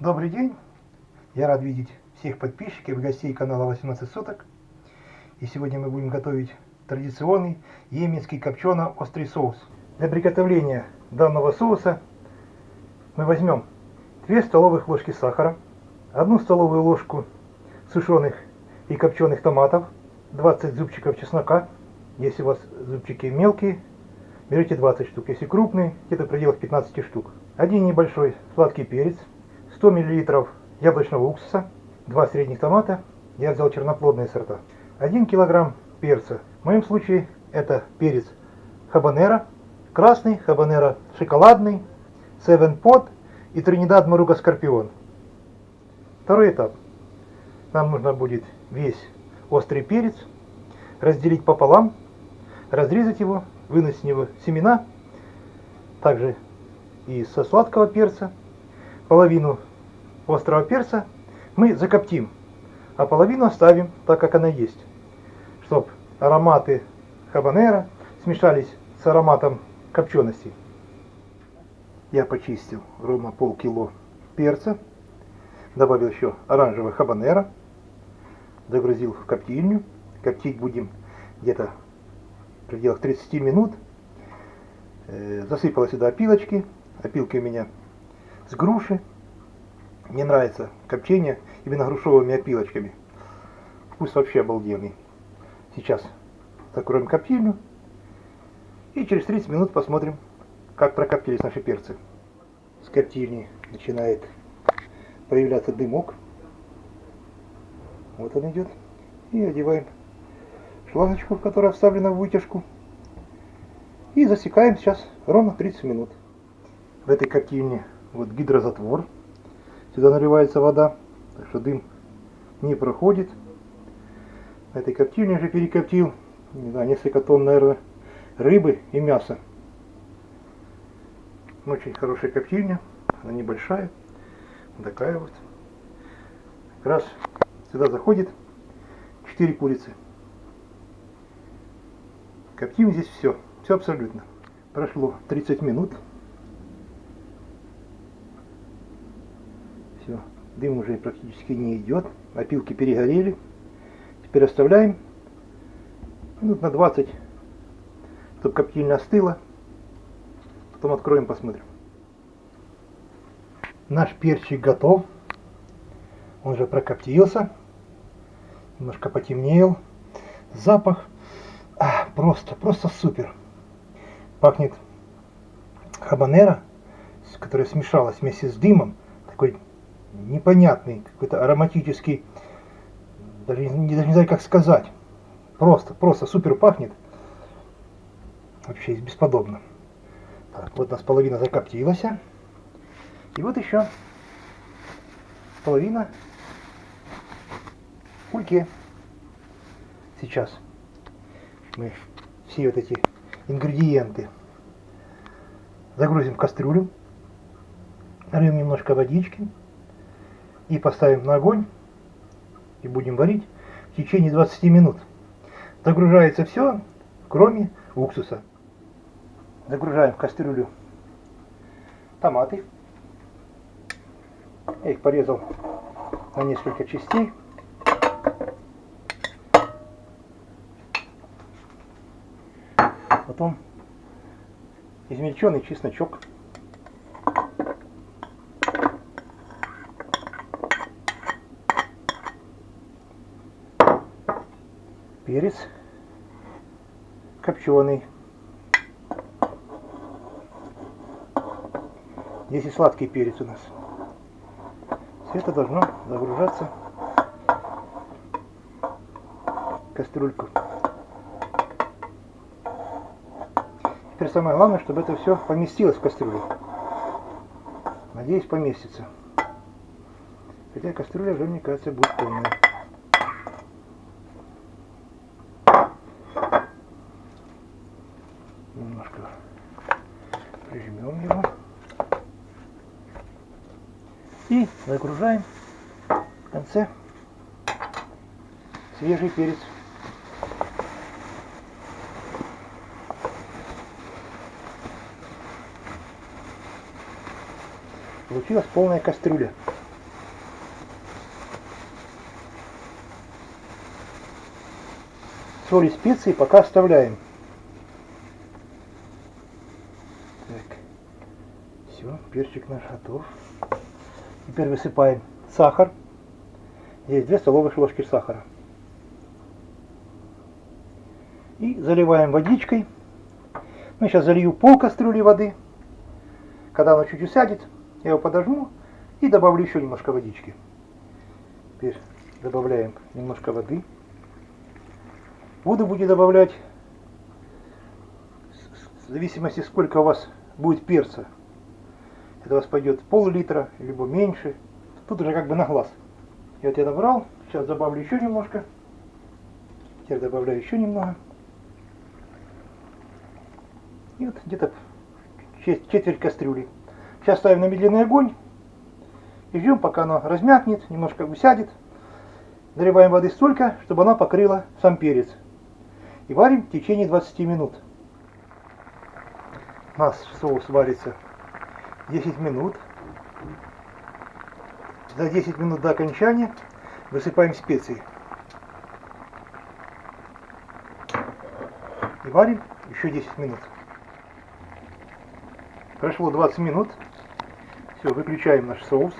Добрый день! Я рад видеть всех подписчиков и гостей канала 18 суток. И сегодня мы будем готовить традиционный йеменский копчено-острый соус. Для приготовления данного соуса мы возьмем 2 столовых ложки сахара, 1 столовую ложку сушеных и копченых томатов, 20 зубчиков чеснока. Если у вас зубчики мелкие, берете 20 штук. Если крупные, где-то в пределах 15 штук. Один небольшой сладкий перец, 100 мл яблочного уксуса, 2 средних томата, я взял черноплодные сорта, 1 кг перца. В моем случае это перец хабанера, красный, хабанера шоколадный, Seven Pot и Тринидад Маруга Скорпион. Второй этап. Нам нужно будет весь острый перец разделить пополам, разрезать его, вынуть с него семена, также и со сладкого перца, половину острого перца мы закоптим, а половину оставим так, как она есть, чтобы ароматы хабанера смешались с ароматом копчености. Я почистил ровно полкило перца, добавил еще оранжевого хабанера, загрузил в коптильню. Коптить будем где-то в пределах 30 минут. Э, засыпал сюда опилочки. Опилки у меня с груши. Мне нравится копчение именно грушевыми опилочками. Вкус вообще обалденный. Сейчас закроем коптильню. И через 30 минут посмотрим, как прокоптились наши перцы. С коптильни начинает появляться дымок. Вот он идет. И одеваем шлангочку, которая вставлена в вытяжку. И засекаем сейчас ровно 30 минут. В этой коптильне вот гидрозатвор. Сюда наливается вода, так что дым не проходит. В этой коптильне уже перекоптил, не знаю, несколько тонн, наверное, рыбы и мяса. Очень хорошая коптильня, она небольшая, такая вот. Как раз сюда заходит 4 курицы. Коптим здесь все, все абсолютно. Прошло 30 минут. Все, дым уже практически не идет. Опилки перегорели. Теперь оставляем минут на 20, чтобы коптильня остыла. Потом откроем, посмотрим. Наш перчик готов. Он уже прокоптился. Немножко потемнел. Запах а, просто, просто супер. Пахнет хабанера, которая смешалась вместе с дымом. Такой непонятный, какой-то ароматический, даже не, даже не знаю как сказать. Просто, просто супер пахнет. Вообще бесподобно. Так, вот у нас половина закоптилась. И вот еще половина в кульке. Сейчас мы все вот эти ингредиенты загрузим в кастрюлю, нальем немножко водички и поставим на огонь и будем варить в течение 20 минут. Загружается все, кроме уксуса. Загружаем в кастрюлю томаты. Я их порезал на несколько частей. Потом измельченный чесночок. Перец копченый. Здесь и сладкий перец у нас. Все это должно загружаться в кастрюльку. Теперь самое главное, чтобы это все поместилось в кастрюлю. Надеюсь, поместится. Хотя кастрюля уже, мне кажется, будет полная. Прижмем его. И загружаем в конце свежий перец. Получилась полная кастрюля. Соль и специи пока оставляем. Перчик наш готов. Теперь высыпаем сахар. Здесь 2 столовых ложки сахара. И заливаем водичкой. Ну, сейчас залью пол кастрюли воды. Когда оно чуть усядет, я его подожму и добавлю еще немножко водички. Теперь добавляем немножко воды. Воду будете добавлять в зависимости сколько у вас будет перца. Это у вас пойдет пол-литра, либо меньше. Тут уже как бы на глаз. И вот я набрал. Сейчас добавлю еще немножко. Теперь добавляю еще немного. И вот где-то четверть кастрюли. Сейчас ставим на медленный огонь. И ждем, пока оно размякнет, немножко усядет. Наливаем воды столько, чтобы она покрыла сам перец. И варим в течение 20 минут. У нас соус варится 10 минут. За 10 минут до окончания высыпаем специи. И варим еще 10 минут. Прошло 20 минут. Все, выключаем наш соус.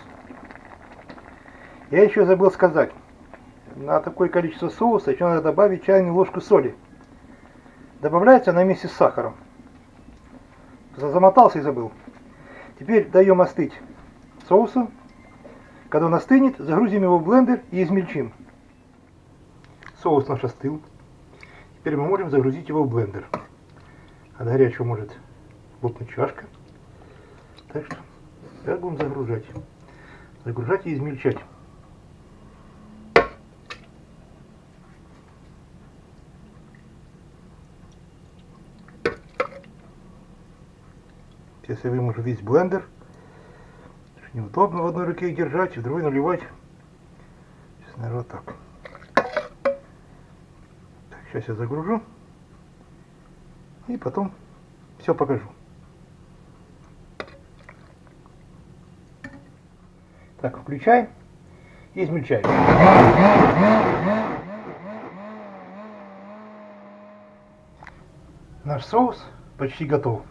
Я еще забыл сказать. На такое количество соуса еще надо добавить чайную ложку соли. Добавляется она вместе с сахаром. Замотался и забыл. Теперь даем остыть соусу. Когда он остынет, загрузим его в блендер и измельчим. Соус наш остыл. Теперь мы можем загрузить его в блендер. От горячего может лопнуть чашка. Так что как будем загружать? Загружать и измельчать. Сейчас я выможу весь блендер. Неудобно в одной руке их держать, в другой наливать. Сейчас, наверное, вот так. так. Сейчас я загружу. И потом все покажу. Так, включаем и измельчаем. Наш соус почти готов.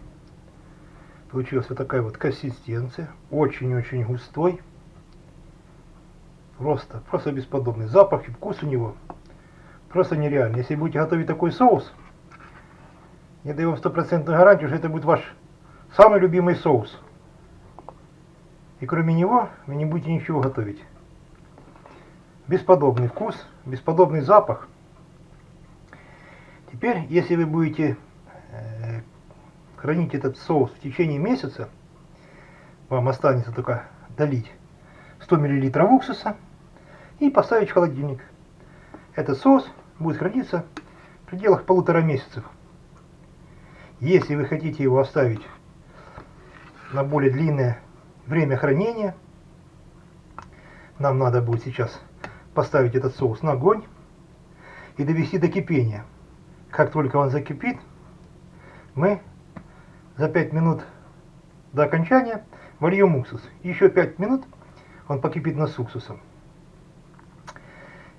Получилась вот такая вот консистенция. Очень-очень густой. Просто, просто бесподобный. Запах и вкус у него просто нереальный. Если будете готовить такой соус, я даю вам стопроцентную гарантию, что это будет ваш самый любимый соус. И кроме него вы не будете ничего готовить. Бесподобный вкус, бесподобный запах. Теперь, если вы будете хранить этот соус в течение месяца, вам останется только долить 100 мл уксуса и поставить в холодильник. Этот соус будет храниться в пределах полутора месяцев. Если вы хотите его оставить на более длинное время хранения. Нам надо будет сейчас поставить этот соус на огонь и довести до кипения. Как только он закипит, мы за 5 минут до окончания вольем уксус. Еще 5 минут он покипит на с уксусом.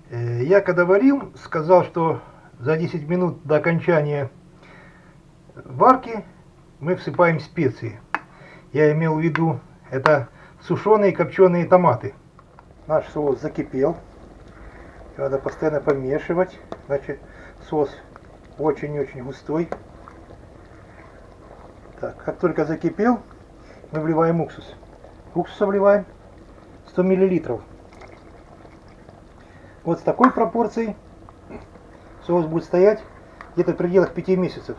Э, я когда варил, сказал, что за 10 минут до окончания варки мы всыпаем специи. Я имел в виду это сушеные копченые томаты. Наш соус закипел. Надо постоянно помешивать, значит соус очень-очень густой. Так, как только закипел, мы вливаем уксус. Уксуса вливаем 100 миллилитров. Вот с такой пропорцией соус будет стоять где-то в пределах 5 месяцев.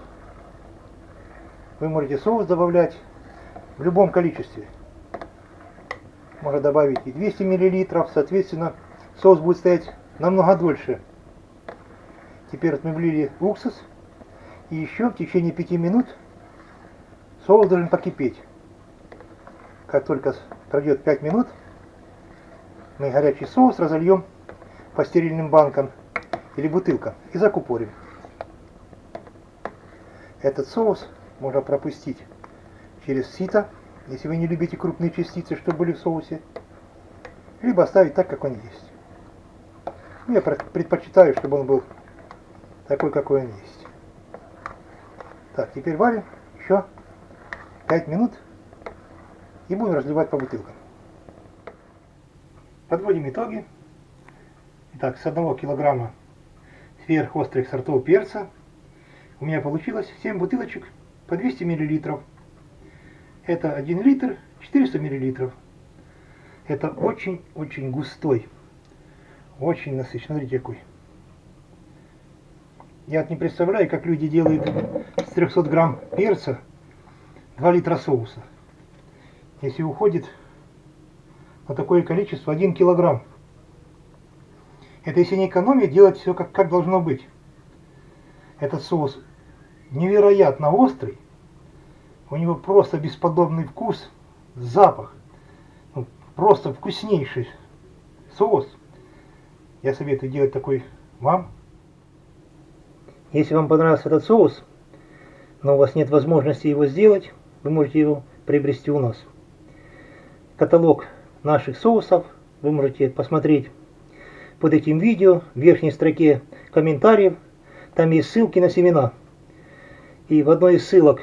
Вы можете соус добавлять в любом количестве можно добавить и 200 мл, соответственно, соус будет стоять намного дольше. Теперь мы влили уксус, и еще в течение 5 минут соус должен покипеть. Как только пройдет 5 минут, мы горячий соус разольем по стерильным банкам или бутылкам и закупорим. Этот соус можно пропустить через сито если вы не любите крупные частицы, что были в соусе, либо оставить так, как он есть. Ну, я предпочитаю, чтобы он был такой, какой он есть. Так, теперь варим еще 5 минут и будем разливать по бутылкам. Подводим итоги. Итак, с 1 килограмма сверхострых сортов перца у меня получилось 7 бутылочек по 200 миллилитров. Это 1 литр 400 миллилитров. Это очень-очень густой, очень насыщенный. Смотрите какой. Я не представляю, как люди делают с 300 грамм перца 2 литра соуса. Если уходит на такое количество 1 килограмм. Это если не экономить, делать все как, как должно быть. Этот соус невероятно острый. У него просто бесподобный вкус, запах. Ну, просто вкуснейший соус. Я советую делать такой вам. Если вам понравился этот соус, но у вас нет возможности его сделать, вы можете его приобрести у нас. Каталог наших соусов вы можете посмотреть под этим видео в верхней строке комментариев. Там есть ссылки на семена. И в одной из ссылок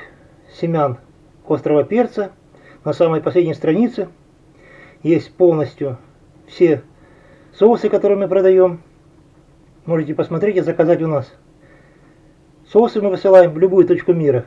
семян острого перца на самой последней странице есть полностью все соусы, которые мы продаем. Можете посмотреть и заказать у нас. Соусы мы высылаем в любую точку мира.